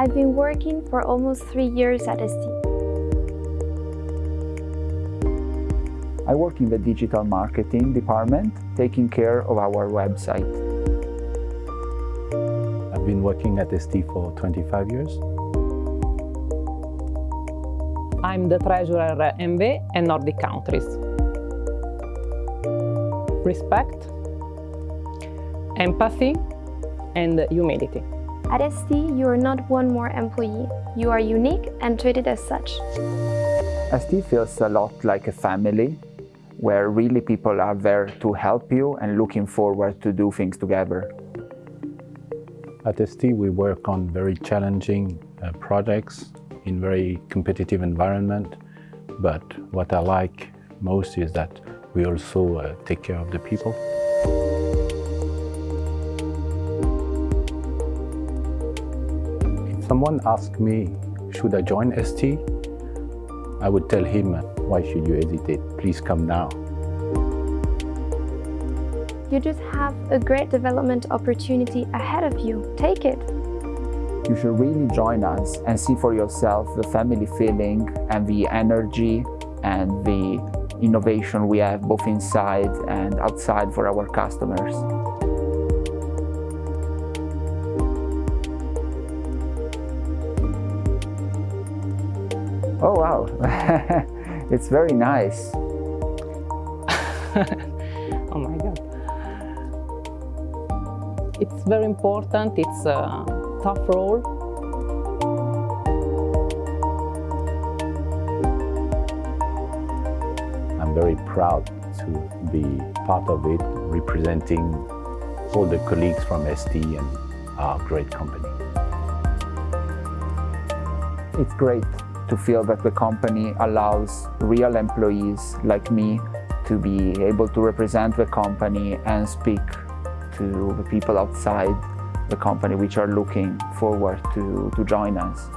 I've been working for almost three years at ST. I work in the digital marketing department, taking care of our website. I've been working at ST for 25 years. I'm the treasurer MV and Nordic countries. Respect, empathy and humility. At ST, you are not one more employee. You are unique and treated as such. ST feels a lot like a family, where really people are there to help you and looking forward to do things together. At ST, we work on very challenging uh, projects in very competitive environment. But what I like most is that we also uh, take care of the people. If someone asks me, should I join ST? I would tell him, why should you hesitate? Please come now. You just have a great development opportunity ahead of you. Take it. You should really join us and see for yourself the family feeling and the energy and the innovation we have both inside and outside for our customers. Oh wow, it's very nice. oh my god. It's very important, it's a tough role. I'm very proud to be part of it, representing all the colleagues from ST and our great company. It's great to feel that the company allows real employees like me to be able to represent the company and speak to the people outside the company which are looking forward to, to join us.